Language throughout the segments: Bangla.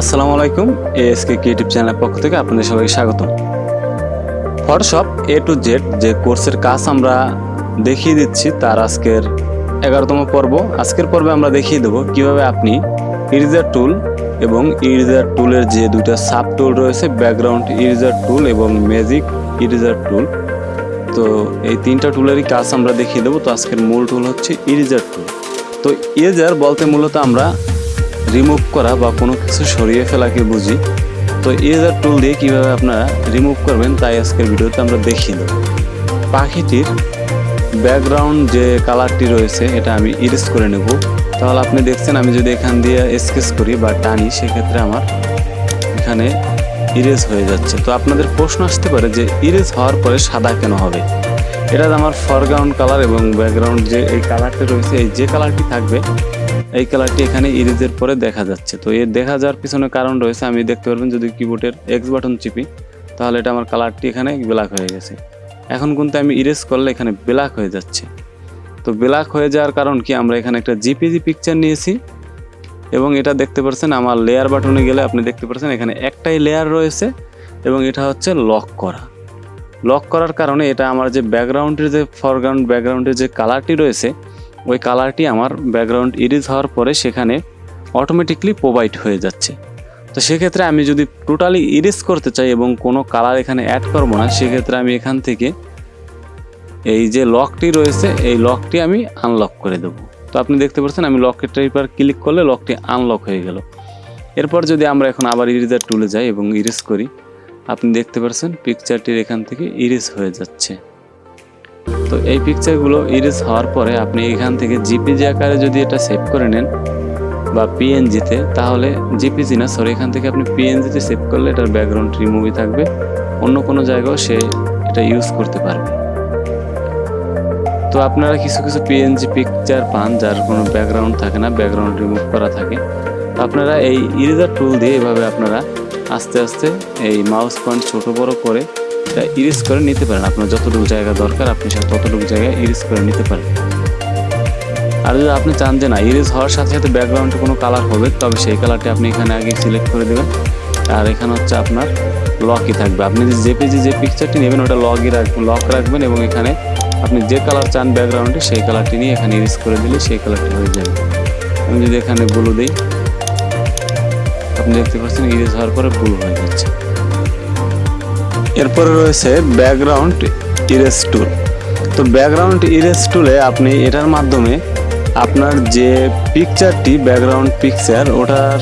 আসসালামু আলাইকুম, এএসকে ক্রিয়েটিভ চ্যানেলের পক্ষ থেকে আপনাদের সবাইকে স্বাগতম। ফটোশপ এ টু জেড যে কোর্সের কাজ আমরা দেখিয়ে দিচ্ছি, তার আজকের এগারোতম পর্ব। আজকের পর্বে আমরা দেখিয়ে দেবো কীভাবে আপনি ইরিজার টুল এবং ইরিজার টুলের যে দুটো সাব টুল রয়েছে ব্যাকগ্রাউন্ড ইরিজার টুল এবং ম্যাজিক ইরিজার টুল তো এই তিনটা টুলেরই কাজ আমরা দেখিয়ে দেবো। তো আজকের মূল টুল হচ্ছে ইরিজার টুল তো ইরেজার বলতে মূলত আমরা রিমুভ করা বা কোনো কিছু সরিয়ে ফেলাকে বুঝি। তো ইরেজার টুল দিয়ে কীভাবে আপনারা রিমুভ করবেন তাই আজকের ভিডিওতে আমরা দেখিয়ে দেবো। পাখিটির ব্যাকগ্রাউন্ড যে কালারটি রয়েছে, এটা আমি ইরেজ করে নেব। তাহলে আপনি দেখছেন আমি যদি এখান দিয়ে স্কেচ করি বা টানি, সেক্ষেত্রে আমার এখানে ইরেজ হয়ে যাচ্ছে। তো আপনাদের প্রশ্ন আসতে পারে যে ইরেজ হওয়ার পরে সাদা কেন হবে? এটা আমার ফরগ্রাউন্ড কালার এবং ব্যাকগ্রাউন্ড যে এই কালারটি রয়েছে, এই যে কালারটি থাকবে এই কালারটি এখানে ইরেজের পরে দেখা যাচ্ছে। তো এর দেখা যাওয়ার পিছনে কারণ রয়েছে, আমি দেখতে পারবেন যদি কিবোর্ডের এক্স বাটন চিপি, তাহলে এটা আমার কালারটি এখানে ব্ল্যাক হয়ে গেছে। এখন কিন্তু আমি ইরেজ করলে এখানে ব্ল্যাক হয়ে যাচ্ছে। তো ব্ল্যাক হয়ে যাওয়ার কারণ কি? আমরা এখানে একটা জিপিজি পিকচার নিয়েছি এবং এটা দেখতে পাচ্ছেন আমার লেয়ার বাটনে গেলে আপনি দেখতে পাচ্ছেন এখানে একটাই লেয়ার রয়েছে এবং এটা হচ্ছে লক করা। লক করার কারণে এটা আমার যে ব্যাকগ্রাউন্ডের যে ফরগ্রাউন্ড ব্যাকগ্রাউন্ডের যে কালারটি রয়েছে ওই কালারটি আমার ব্যাকগ্রাউন্ড ইরিজ হওয়ার পরে সেখানে অটোমেটিকলি প্রোভাইড হয়ে যাচ্ছে। তো সেক্ষেত্রে আমি যদি টোটালি ইরেজ করতে চাই এবং কোনো কালার এখানে অ্যাড করব না, সেক্ষেত্রে আমি এখান থেকে এই যে লকটি রয়েছে, এই লকটি আমি আনলক করে দেবো। তো আপনি দেখতে পাচ্ছেন আমি লকের টাইপার ক্লিক করলে লকটি আনলক হয়ে গেল। এরপর যদি আমরা এখন আবার ইরেজার টুলে যাই এবং ইরেজ করি, আপনি দেখতে পাচ্ছেন পিকচারটির এখান থেকে ইরেজ হয়ে যাচ্ছে। তো এই পিকচারগুলো ইরেজ হওয়ার পরে আপনি এখান থেকে জিপিজি আকারে যদি এটা সেভ করে নেন বা পিএনজিতে তাহলে জিপিজি না সরি এখান থেকে আপনি পিএনজিতে সেভ করলে এটার ব্যাকগ্রাউন্ড রিমুভই থাকবে। অন্য কোনো জায়গাও সে এটা ইউজ করতে পারবে। তো আপনারা কিছু কিছু পিএনজি পিকচার পান যার কোনো ব্যাকগ্রাউন্ড থাকে না ব্যাকগ্রাউন্ড রিমুভ করা থাকে। আপনারা এই ইরেজার টুল দিয়ে এভাবে আপনারা আস্তে আস্তে এই মাউস পয়েন্ট ছোটো বড় করে ইরেজ করে নিতে পারেন। আপনার যতটুকু জায়গা দরকার, আপনি সে ততটুকু জায়গায় ইরেজ করে নিতে পারেন। আর যদি আপনি চান যে না ইরেজ হওয়ার সাথে সাথে ব্যাকগ্রাউন্ডে কোনো কালার হবে, তবে সেই কালারটি আপনি এখানে আগে সিলেক্ট করে দেবেন। আর এখানে হচ্ছে আপনার লকই থাকবে। আপনি যে জেপিজি যে পিকচারটি নেবেন, ওটা লগই রাখবেন লক রাখবেন এবং এখানে আপনি যে কালার চান ব্যাকগ্রাউন্ডে সেই কালারটি নিয়ে এখানে ইরেজ করে দিলে সেই কালারটি হয়ে যাবে। আমি যদি এখানে ব্লু দিই, আপনি দেখতে পাচ্ছেন ইরেজ হওয়ার পরে ব্লু হয়ে যাচ্ছে। এরপরে রয়েছে ব্যাকগ্রাউন্ড ইরেজ টুল। তো ব্যাকগ্রাউন্ড ইরেজ টুলে আপনি এটার মাধ্যমে আপনার যে পিকচারটি, ব্যাকগ্রাউন্ড পিকচার, ওটার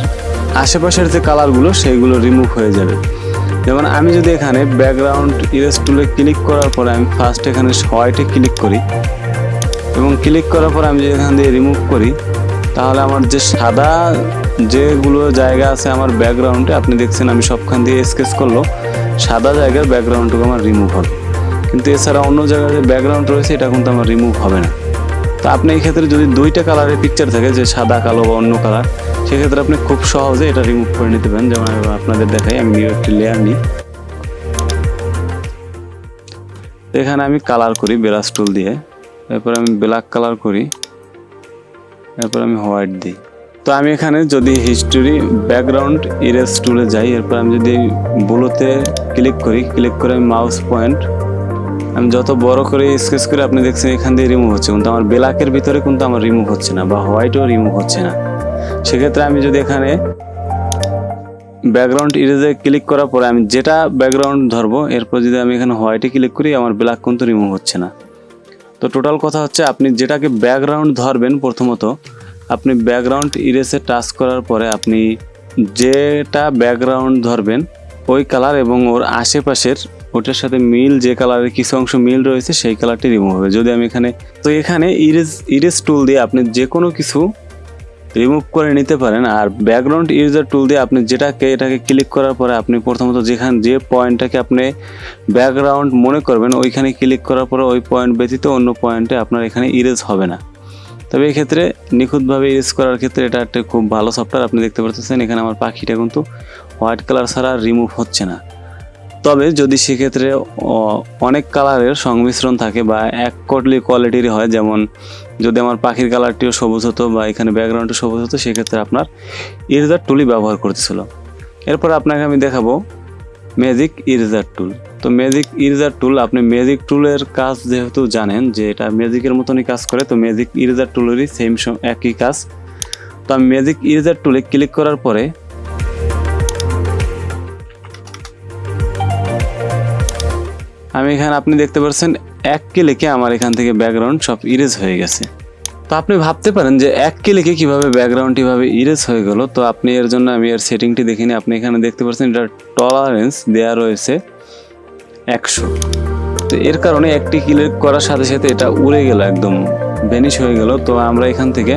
আশেপাশের যে কালারগুলো সেইগুলো রিমুভ হয়ে যাবে। যেমন আমি যদি এখানে ব্যাকগ্রাউন্ড ইরেজ টুলে ক্লিক করার পরে আমি ফার্স্ট এখানে হোয়াইটে ক্লিক করি এবং ক্লিক করার পর আমি যদি এখান দিয়ে রিমুভ করি, তাহলে আমার যে সাদা যেগুলো জায়গা আছে আমার ব্যাকগ্রাউন্ডে, আপনি দেখছেন আমি সবখান দিয়ে স্কেচ করল। সাদা জায়গার ব্যাকগ্রাউন্ডটুকু আমার রিমুভ হবে। কিন্তু এছাড়া অন্য জায়গায় যে ব্যাকগ্রাউন্ড রয়েছে, এটা কিন্তু আমার রিমুভ হবে না। তো আপনি এই ক্ষেত্রে যদি দুইটা কালারের পিকচার থাকে, যে সাদা কালো বা অন্য কালার সেক্ষেত্রে আপনি খুব সহজে এটা রিমুভ করে নিতে পারেন। যেমন আপনাদের দেখাই, আমি নিউ একটি লেয়ার নিই। এখানে আমি কালার করি ব্রাশ টুল দিয়ে। এরপর আমি ব্ল্যাক কালার করি। এরপর আমি হোয়াইট দিই। তো আমি এখানে যদি হিস্টোরি ব্যাকগ্রাউন্ড ইরেজ টুলে যাই, এরপর আমি যদি ব্লুতে ক্লিক করি ক্লিক করে মাউস পয়েন্ট আমি যত বড় করে স্কেচ করে আপনি দেখছেন এখান দিয়ে রিমুভ হচ্ছে, কিন্তু আমার ব্ল্যাকের ভিতরে কিন্তু আমার রিমুভ হচ্ছে না বা হোয়াইটও রিমুভ হচ্ছে না। সেক্ষেত্রে আমি যদি এখানে ব্যাকগ্রাউন্ড ইরেজে ক্লিক করার পরে আমি যেটা ব্যাকগ্রাউন্ড ধরবো, এরপর যদি আমি এখানে হোয়াইটে ক্লিক করি, আমার ব্ল্যাক কিন্তু রিমুভ হচ্ছে না। তো টোটাল কথা হচ্ছে আপনি যেটাকে ব্যাকগ্রাউন্ড ধরবেন প্রথমত আপনি ব্যাকগ্রাউন্ড ইরেসে টাচ করার পরে আপনি যেটা ব্যাকগ্রাউন্ড ধরবেন, ওই কালার এবং ওর আশেপাশের ওটার সাথে মিল, যে কালারের কিছু অংশ মিল রয়েছে, সেই কালারটি রিমুভ হবে। যদি আমি এখানে তো এখানে ইরেজ ইরেজ টুল দিয়ে আপনি যে কোনো কিছু রিমুভ করে নিতে পারেন, আর ব্যাকগ্রাউন্ড ইউজার টুল দিয়ে আপনি যেটাকে, এটাকে ক্লিক করার পরে আপনি প্রথমত যেখানে যে পয়েন্টটাকে আপনি ব্যাকগ্রাউন্ড মনে করবেন, ওইখানে ক্লিক করার পরে ওই পয়েন্ট ব্যতীত অন্য পয়েন্টে আপনার এখানে ইরেজ হবে না। তবে এই ক্ষেত্রে নিখুঁতভাবে ইউজ করার ক্ষেত্রে এটা একটা খুব ভালো সফটওয়্যার আপনি দেখতে পাচ্ছেন এখানে আমার পাখিটা কিন্তু হোয়াইট কালার ছাড়া রিমুভ হচ্ছে না। তবে যদি সেক্ষেত্রে অনেক কালারের সংমিশ্রণ থাকে বা এক কোটলি কোয়ালিটির হয়, যেমন যদি আমার পাখির কালারটিও সবুজ হতো বা এখানে ব্যাকগ্রাউন্ডও সবুজ হতো, সেক্ষেত্রে আপনার ইরেজার টুলি ব্যবহার করতেছিল। এরপর আপনাকে আমি দেখাবো ম্যাজিক ইরেজার টুল তো ম্যাজিক ইরেজার টুল আপনি ম্যাজিক টুলের কাজ যেহেতু জানেন যে এটা ম্যাজিকের মতনই কাজ করে, তো ম্যাজিক ইরেজার টুলেরই সেম একই কাজ। তো আমি ম্যাজিক ইরেজার টুলে ক্লিক করার পরে আমি এখানে আপনি দেখতে পাচ্ছেন এক ক্লিকে আমার এখান থেকে ব্যাকগ্রাউন্ড সব ইরেজ হয়ে গেছে। তো আপনি ভাবতে পারেন যে এক ক্লিকে কীভাবে ব্যাকগ্রাউন্ড কীভাবে ইরেজ হয়ে গেল? তো আপনি এর জন্য আমি এর সেটিংটি দেখিনি। আপনি এখানে দেখতে পাচ্ছেন এটা টলারেন্স দেওয়া রয়েছে একশো। তো এর কারণে একটি ক্লিক করার সাথে সাথে এটা উড়ে গেল, একদম ভ্যানিশ হয়ে গেল। তো আমরা এখান থেকে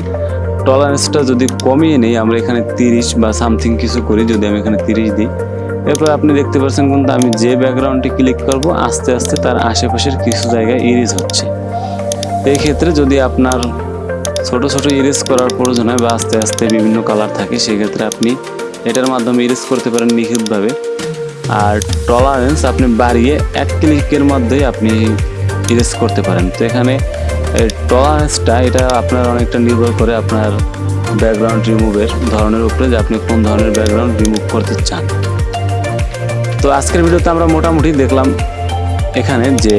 টলারেন্সটা যদি কমিয়ে নিই, আমরা এখানে তিরিশ বা সামথিং কিছু করি, যদি আমি এখানে তিরিশ দিই, এরপর আপনি দেখতে পাচ্ছেন কিন্তু আমি যে ব্যাকগ্রাউন্ডটি ক্লিক করব, আস্তে আস্তে তার আশেপাশের কিছু জায়গায় ইরেজ হচ্ছে। এই ক্ষেত্রে যদি আপনার ছোট ছোট ইরেজ করার প্রয়োজন হয় বা আস্তে আস্তে বিভিন্ন কালার থাকে, সেক্ষেত্রে আপনি এটার মাধ্যমে ইরেজ করতে পারেন নিখুঁতভাবে। আর টলারেন্স আপনি বাড়িয়ে এক ক্লিকের মধ্যেই আপনি ইরেজ করতে পারেন। তো এখানে টলারেন্সটা এটা আপনার অনেকটা নির্ভর করে আপনার ব্যাকগ্রাউন্ড রিমুভের ধরনের উপরে যে আপনি কোন ধরনের ব্যাকগ্রাউন্ড রিমুভ করতে চান। তো আজকের ভিডিওতে আমরা মোটামুটি দেখলাম এখানে যে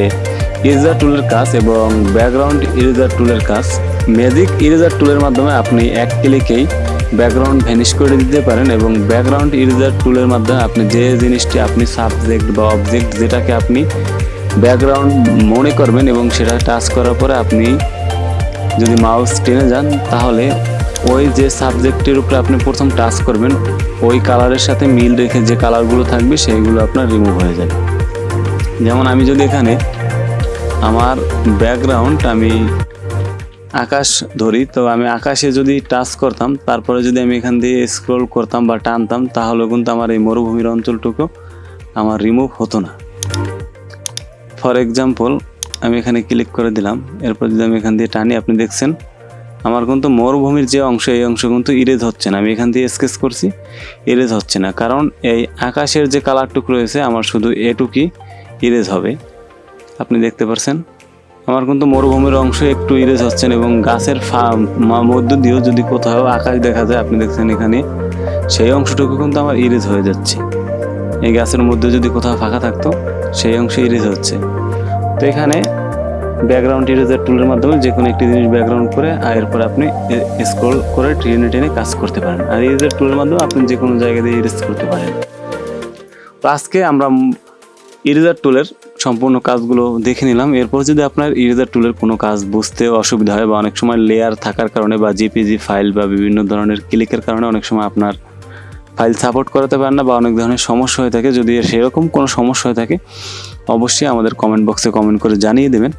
ইরেজার টুলের কাজ এবং ব্যাকগ্রাউন্ড ইরেজার টুলের কাজ। ম্যাজিক ইরেজার টুলের মাধ্যমে আপনি এক ক্লিকেই ব্যাকগ্রাউন্ড ভ্যানিশ করে দিতে পারেন এবং ব্যাকগ্রাউন্ড ইরেজার টুলের মাধ্যমে আপনি যে জিনিসটি আপনি সাবজেক্ট বা অবজেক্ট যেটাকে আপনি ব্যাকগ্রাউন্ড মনে করবেন এবং সেটা টাচ করার পরে আপনি যদি মাউস টেনে যান, তাহলে ওই যে সাবজেক্টের উপরে আপনি প্রথম টাচ করবেন, ওই কালারের সাথে মিল রেখে যে কালারগুলো থাকবে সেইগুলো আপনার রিমুভ হয়ে যাবে। যেমন আমি যদি এখানে আমার ব্যাকগ্রাউন্ড আমি আকাশ ধরি, তো আমি আকাশে যদি টাচ করতাম, তারপরে যদি আমি এখান দিয়ে স্ক্রল করতাম বা টানতাম, তাহলে কিন্তু আমার এই মরুভূমির অঞ্চলটুকু আমার রিমুভ হতো না। ফর এক্সাম্পল আমি এখানে ক্লিক করে দিলাম, এরপর যদি আমি এখান দিয়ে টানি, আপনি দেখছেন, আমার কিন্তু মরুভূমির যে অংশ, এই অংশ কিন্তু ইরেজ হচ্ছে না। আমি এখান দিয়ে স্কেচ করছি ইরেজ হচ্ছে না। কারণ এই আকাশের যে কালারটুক রয়েছে, আমার শুধু এটুকুই ইরেজ হবে। আপনি দেখতে পাচ্ছেন আমার কিন্তু মরুভূমির অংশ একটু ইরেজ হচ্ছেন এবং গাছের মধ্য দিয়েও যদি কোথাও আকাশ দেখা যায়, আপনি দেখছেন এখানে সেই অংশটুকু কিন্তু আমার ইরেজ হয়ে যাচ্ছে। এই গাছের মধ্যে যদি কোথাও ফাঁকা থাকতো, সেই অংশে ইরেজ হচ্ছে। তো এখানে ব্যাকগ্রাউন্ড ইরেজার টুলের মাধ্যমে যে কোনো একটি জিনিস ব্যাকগ্রাউন্ড করে, আর এরপর আপনি স্ক্রল করে ট্রেনে টেনে কাজ করতে পারেন। আর ইরেজার টুলের মাধ্যমে আপনি যে কোনো জায়গা দিয়ে ইরেজ করতে পারেন। তো আজকে আমরা ইরেজার টুলের সম্পূর্ণ কাজগুলো দেখে নিলাম। এরপর যদি আপনার ইরেজার টুলের কোনো কাজ বুঝতে অসুবিধা হয় বা অনেক সময় লেয়ার থাকার কারণে বা জিপিজি ফাইল বা বিভিন্ন ধরনের ক্লিকের কারণে অনেক সময় আপনার ফাইল সাপোর্ট করাতে পারেন না বা অনেক ধরনের সমস্যা হয়ে থাকে, যদি সেরকম কোনো সমস্যা হয়ে থাকে, অবশ্যই আমাদের কমেন্ট বক্সে কমেন্ট করে জানিয়ে দেবেন।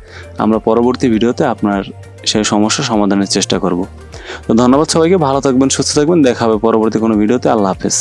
আমরা পরবর্তী ভিডিওতে আপনার সেই সমস্যা সমাধানের চেষ্টা করব। তো ধন্যবাদ সবাইকে, ভালো থাকবেন, সুস্থ থাকবেন, দেখা হবে পরবর্তী কোনো ভিডিওতে। আল্লাহ হাফেজ।